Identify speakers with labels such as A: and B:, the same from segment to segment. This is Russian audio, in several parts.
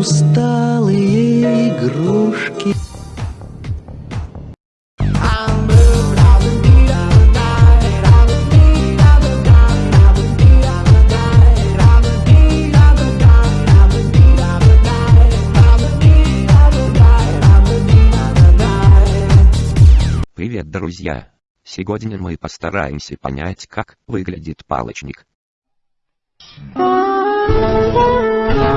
A: усталые игрушки.
B: Привет, друзья! Сегодня мы постараемся понять, как выглядит палочник. Ну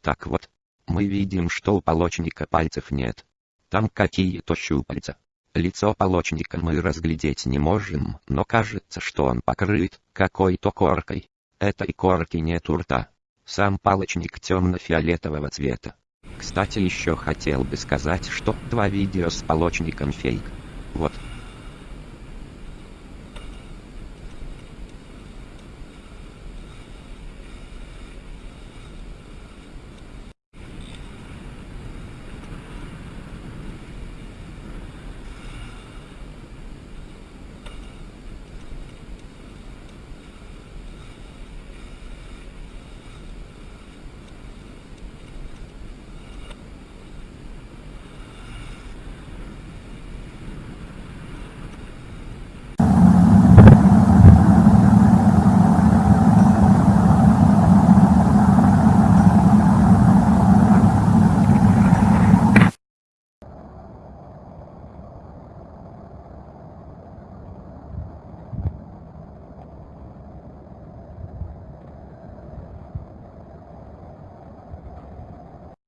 B: так вот. Мы видим, что у полочника пальцев нет. Там какие-то щупальца. Лицо полочника мы разглядеть не можем, но кажется, что он покрыт какой-то коркой. Этой корки нет у рта. Сам палочник темно-фиолетового цвета. Кстати, еще хотел бы сказать, что два видео с полочником фейк. Вот,